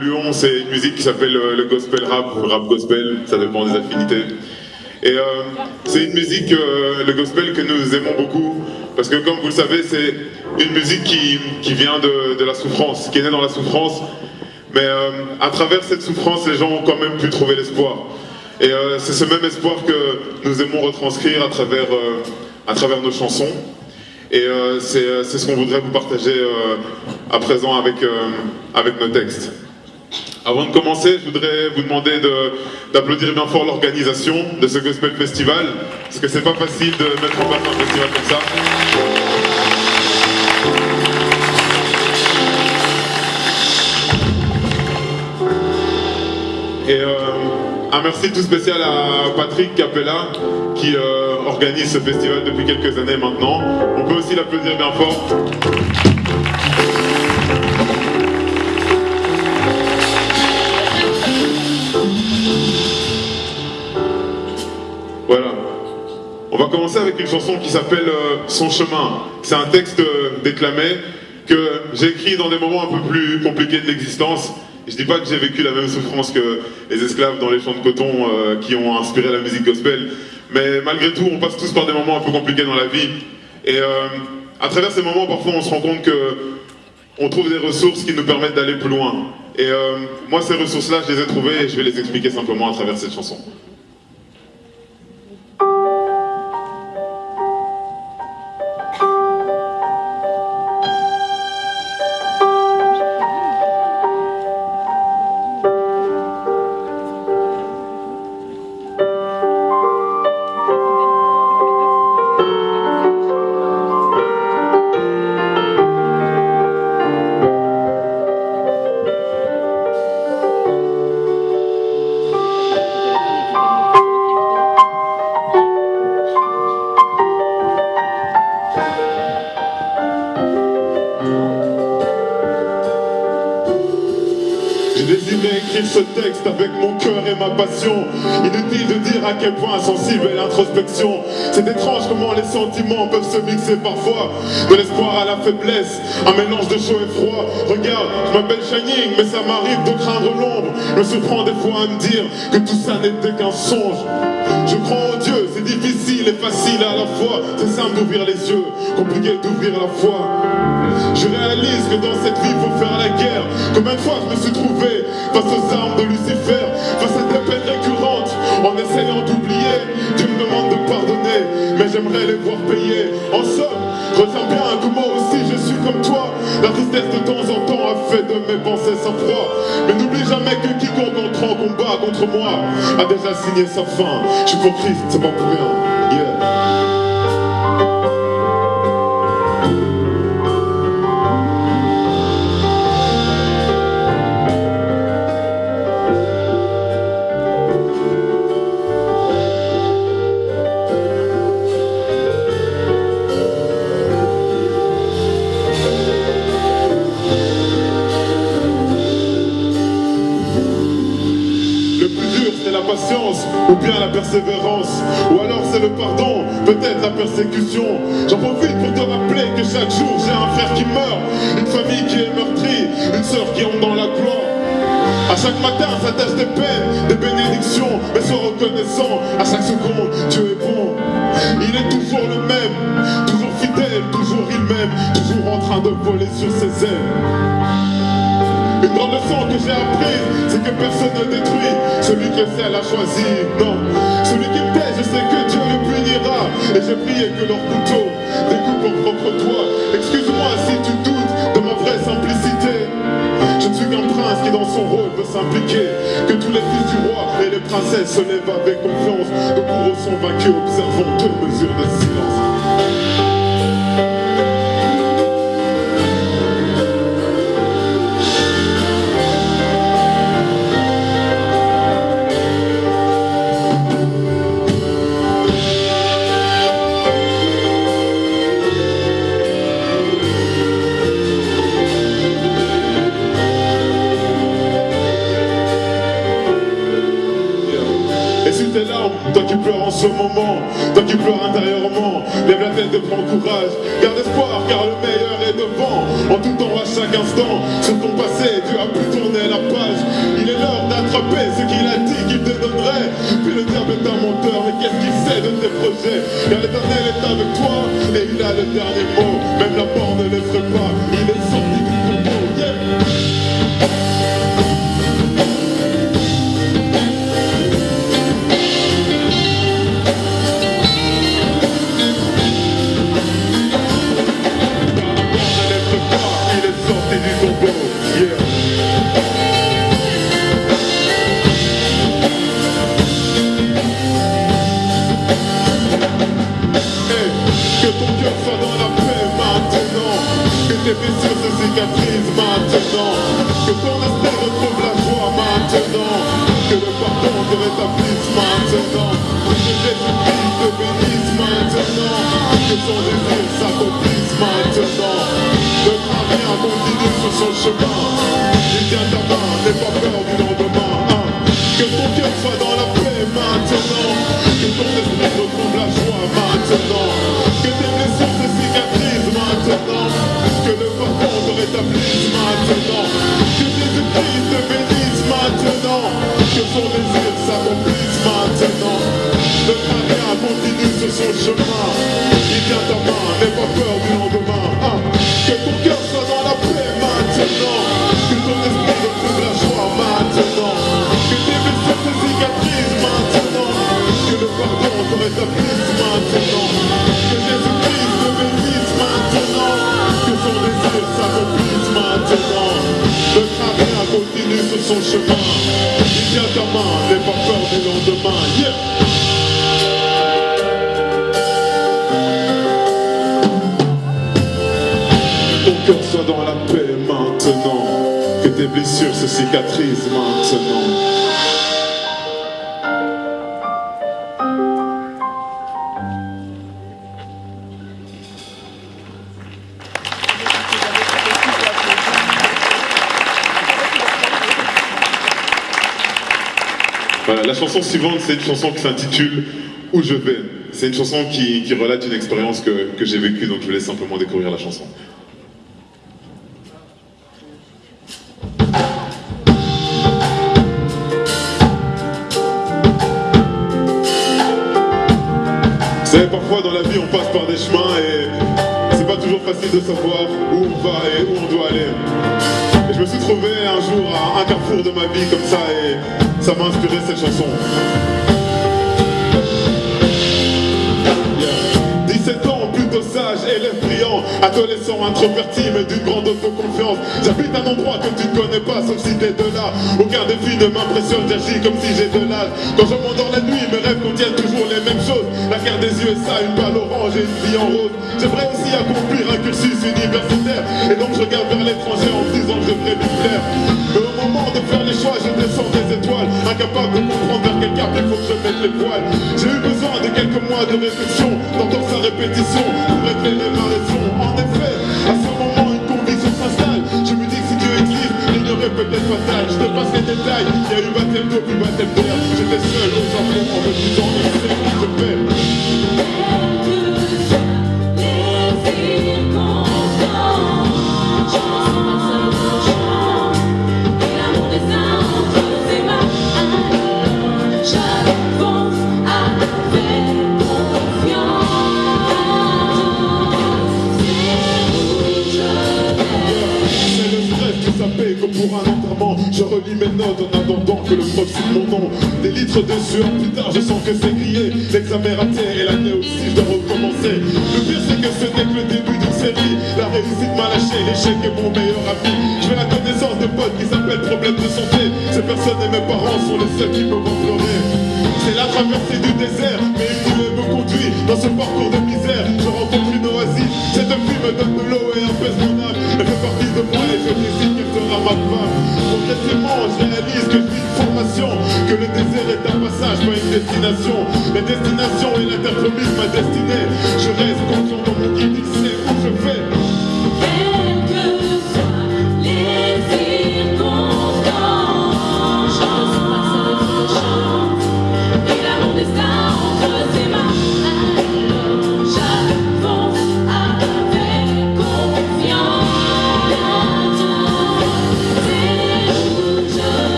Lyon, c'est une musique qui s'appelle euh, le gospel rap, rap gospel, ça dépend des affinités. Et euh, c'est une musique, euh, le gospel, que nous aimons beaucoup, parce que comme vous le savez, c'est une musique qui, qui vient de, de, la souffrance, qui est née dans la souffrance, mais à travers cette souffrance, les gens ont quand même pu trouver l'espoir. Et c'est ce même espoir que nous aimons retranscrire à travers, à travers nos chansons. Et c'est ce qu'on voudrait vous partager à présent avec, avec nos textes. Avant de commencer, je voudrais vous demander d'applaudir bien fort l'organisation de ce Gospel Festival, parce que c'est pas facile de mettre en place un festival comme ça. Et un merci tout spécial à Patrick Capella qui euh, organise ce festival depuis quelques années maintenant. On peut aussi l'applaudir bien fort. Va commencer avec une chanson qui s'appelle euh, Son chemin. C'est un texte euh, déclamé que j'ai écrit dans des moments un peu plus compliqués de l'existence. Je dis pas que j'ai vécu la même souffrance que les esclaves dans les champs de coton euh, qui ont inspiré la musique gospel, mais malgré tout, on passe tous par des moments un peu compliqués dans la vie. Et à travers ces moments, parfois, on se rend compte que on trouve des ressources qui nous permettent d'aller plus loin. Et moi, ces ressources-là, je les ai trouvées et je vais les expliquer simplement à travers cette chanson. Inutile de dire à quel point sensible est l'introspection. C'est étrange comment les sentiments peuvent se mixer parfois. De l'espoir à la faiblesse, un mélange de chaud et froid. Regarde, je m'appelle Shining, mais ça m'arrive de craindre l'ombre. Je me surprends des fois à me dire que tout ça n'était qu'un songe. Je crois en Dieu, c'est difficile et facile à la fois. C'est simple d'ouvrir les yeux, compliqué d'ouvrir la foi. Je réalise que dans cette vie, faut faire la guerre. Combien de fois je me suis trouvé face aux armes de Lucifer, face à des en essayant d'oublier. Tu me demandes de pardonner, mais j'aimerais les voir payer. En somme, retiens bien que moi aussi je suis comme toi. La tristesse de temps en temps a fait de mes pensées sans froid. Mais n'oublie jamais que quiconque entre en combat contre moi a déjà signé sa fin. Je suis pour Christ, c'est pas pour rien. ou ou alors c'est le pardon, peut-être la persécution. J'en profite pour te rappeler que chaque jour j'ai un frère qui meurt, une famille qui est meurtrie, une sœur qui entre dans la gloire. À chaque matin s'attachent des peines, des bénédictions, mais sois reconnaissant, à chaque seconde Dieu est bon. Il est toujours le même, toujours fidèle, toujours il même, toujours en train de voler sur ses ailes. Une grande leçon que j'ai apprise, c'est que personne ne détruit celui que c'est a choisi. Non, celui qui tait, je sais que Dieu le punira. Et j'ai prié que leur couteau découpe en propre toi. Excuse-moi si tu doutes de ma vraie simplicité. Je ne suis qu'un prince qui dans son rôle veut s'impliquer. Que tous les fils du roi et les princesses se lèvent avec confiance. Nos bourreaux sont vaincus, observons deux mesures de silence. Moment, toi qui pleures intérieurement, lève la tête et prends courage, garde espoir car le meilleur est devant, en tout temps à chaque instant, sur ton passé tu as pu tourner la page, il est l'heure d'attraper ce qu'il a dit qu'il te donnerait, puis le diable est un menteur, mais qu'est-ce qu'il sait de tes projets, car l'éternel est avec toi, et il a le dernier mot, même la mort Que son désir s'accomplisse maintenant. Crains rien, continue sur son chemin. Il tient ta main, n'aie pas peur du lendemain. Hein. Que ton cœur soit dans la paix maintenant. Que ton esprit retrouve la joie maintenant. Que tes blessures se cicatrisent maintenant. Que le pardon te rétablisse maintenant. Que Jésus-Christ te bénisse maintenant. Que son désir s'accomplisse maintenant. Crains rien, continue sur son chemin ta main, n'aie pas peur du lendemain. Hein. Que ton cœur soit dans la paix maintenant. Que ton esprit retrouve la joie maintenant. Que tes blessures se cicatrisent maintenant. Que le pardon te rétablisse maintenant. Que Jésus-Christ te bénisse maintenant. Que son désir s'accomplisse maintenant. Crains rien, continue sur son chemin. Il tient ta main, n'aie pas peur du lendemain. Blessures se cicatrisent maintenant. Voilà, la chanson suivante, c'est une chanson qui s'intitule Où je vais. C'est une chanson qui, qui relate une expérience que, que j'ai vécue, donc je vous laisse simplement découvrir la chanson. Parfois dans la vie, on passe par des chemins et c'est pas toujours facile de savoir où on va et où on doit aller. Et je me suis trouvé un jour à un carrefour de ma vie comme ça et ça m'a inspiré cette chanson. Yeah. 17 ans, plutôt sage, élève brillant, adolescent introverti mais d'une grande autoconfiance. J'habite un endroit que tu ne connais pas sauf si t'es de là. Aucun défi ne m'impressionne, j'agis comme si j'ai de l'âge. Quand je m'endors la nuit, mes rêves contiennent toujours USA, une balle orange et une vie en rose. J'aimerais aussi accomplir un cursus universitaire et donc je regarde vers l'étranger en disant que je devrais lui plaire. Mais au moment de faire les choix, je descends des étoiles, incapable de comprendre vers quel cap il faut que je mette les poils. J'ai eu besoin de quelques mois de réflexion, d'entendre sa répétition pour éclairer ma raison. En effet, à ce moment, une conviction s'installe. Je me dis que si Dieu existe, l'ignorer peut être fatal. Je te passe les détails, il y a eu baptême d'eau puis baptême d'air. J'étais seul au Japon en Plus tard je sens que c'est grillé L'examen raté et l'année aussi je dois recommencer. Le pire c'est que ce n'est que le début d'une série. La réussite m'a lâché, l'échec est mon meilleur ami Je fais la connaissance de potes qui s'appellent problème de santé. Ces personnes et mes parents sont les seuls qui me font pleurer. C'est la traversée du désert Mais une nuée me conduit dans ce parcours de misère. Je rencontre une oasis. Cette fille me donne de l'eau et apaise mon âme. Elle fait partie de moi et je décide qu'elle sera ma femme. Progressivement je réalise que je une formation Que le désert est destination. La destination est l'interpromise ma destinée. Je reste confiant dans mon guide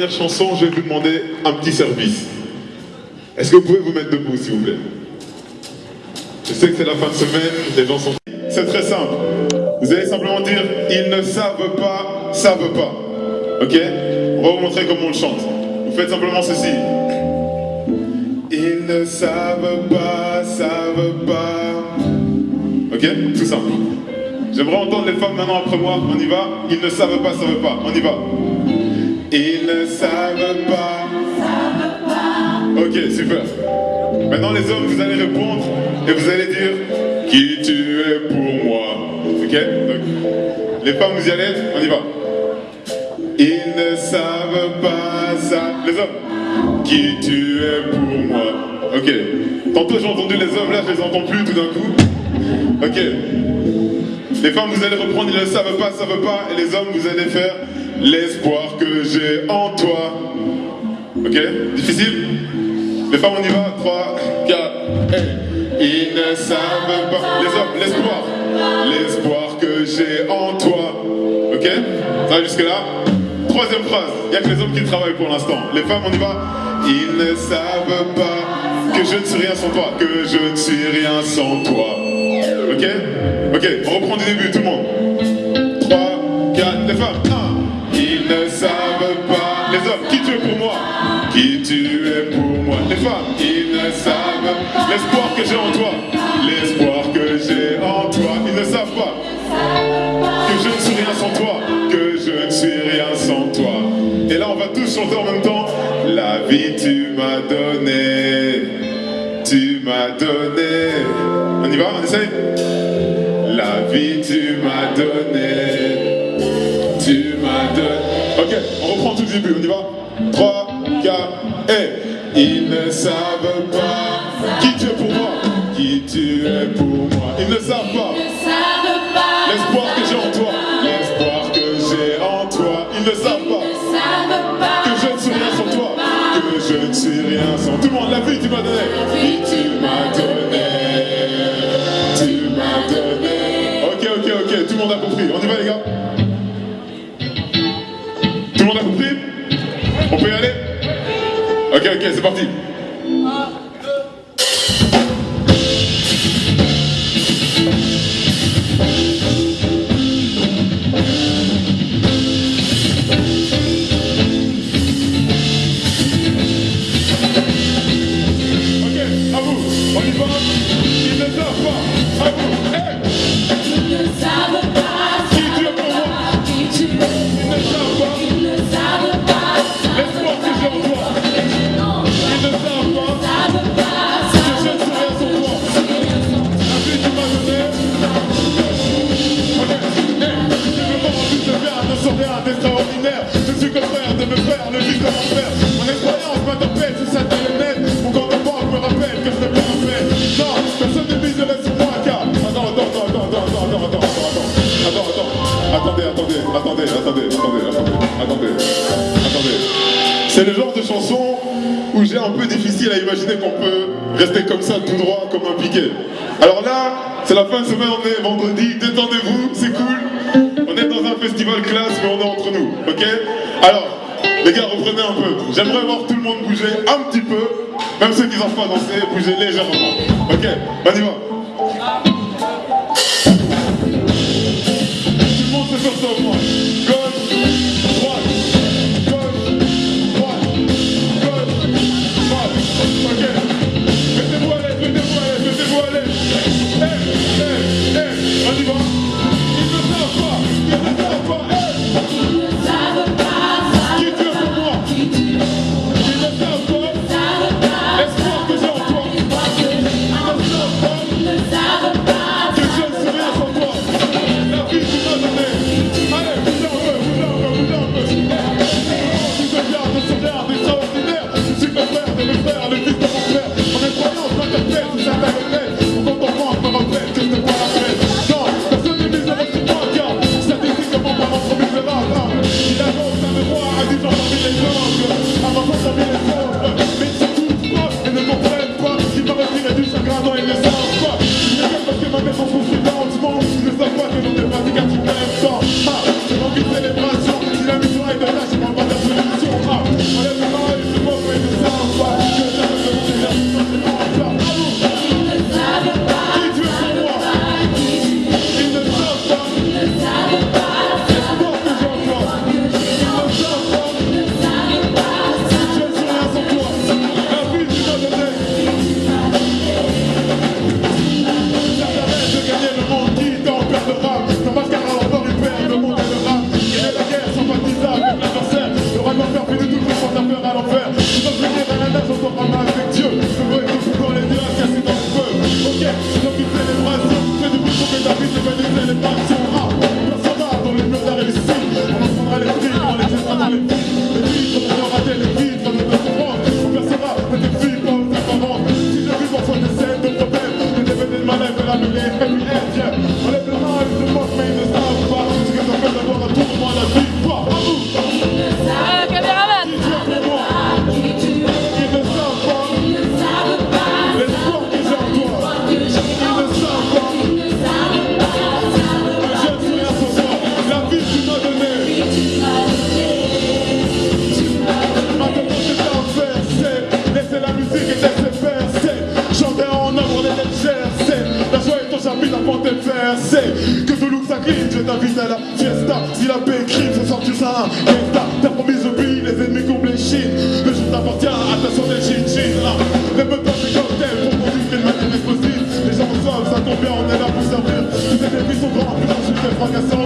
dernière chanson, je vais vous demander un petit service. Est-ce que vous pouvez vous mettre debout, s'il vous plaît? Je sais que c'est la fin de semaine, les gens sont... C'est très simple. Vous allez simplement dire « Ils ne savent pas, savent pas ». Ok? On va vous montrer comment on le chante. Vous faites simplement ceci. Ils ne savent pas, savent pas. Ok? Tout simple. J'aimerais entendre les femmes maintenant après moi. On y va? Ils ne savent pas, savent pas. On y va. Ils ne savent pas. Ok, super. Maintenant les hommes, vous allez répondre et vous allez dire qui tu es pour moi? Ok Donc, Les femmes, vous y allez On y va. Ils ne savent pas ça. Les hommes, qui tu es pour moi? Ok. Tantôt j'ai entendu les hommes, là je les entends plus tout d'un coup. Ok. Les femmes, vous allez reprendre, ils ne savent pas, savent pas. Et les hommes, vous allez faire l'espoir que j'ai en toi. Ok? Difficile? Les femmes, on y va 3, 4, Ils ne savent pas. Les hommes, l'espoir. L'espoir que j'ai en toi. Ok? Ça va jusque-là Troisième phrase. Il n'y a que les hommes qui travaillent pour l'instant. Les femmes, on y va Ils ne savent pas que je ne suis rien sans toi. Que je ne suis rien sans toi. Ok? Ok, on reprend du début, tout le monde. 3, 4, les femmes. 1. Ils ne savent pas. Les hommes, qui tu es pour moi? Qui tu es pour moi? Les femmes, ils ne savent l'espoir que j'ai en toi. L'espoir que j'ai en toi. Ils ne savent pas que je ne suis rien sans toi. Que je ne suis rien sans toi. Et là, on va tous chanter en même temps. La vie, tu m'as donné. Tu m'as donné. On y va, on essaye La vie, tu m'as donné. Début, on y va 3, 4, et Ils ne savent pas qui tu es pour moi. Qui tu es pour moi. Ils ne savent pas. L'espoir que j'ai en toi. L'espoir que j'ai en toi. Ils ne savent pas. Que je ne suis rien sans toi. Que je ne suis rien sans Tout le monde, la vie tu m'as donné. Classe, mais on est entre nous, ok? Alors, les gars, reprenez un peu. J'aimerais voir tout le monde bouger un petit peu, même ceux qui n'osent pas danser, bouger légèrement. Ok, on y va. sait que ce look ça Je t'invite à la fiesta. Si la paix est crime ce soir tu seras un gangsta T'as promis ce pays les ennemis qu'on bléchine Le jour t'appartient attention des chin chin. Ah, Répète pas tes cocktails pour conduire une manière explosive Les gens ensemble ça tombe bien on est là pour servir. Tous ces ennemis sont grands plus je suis très fracassant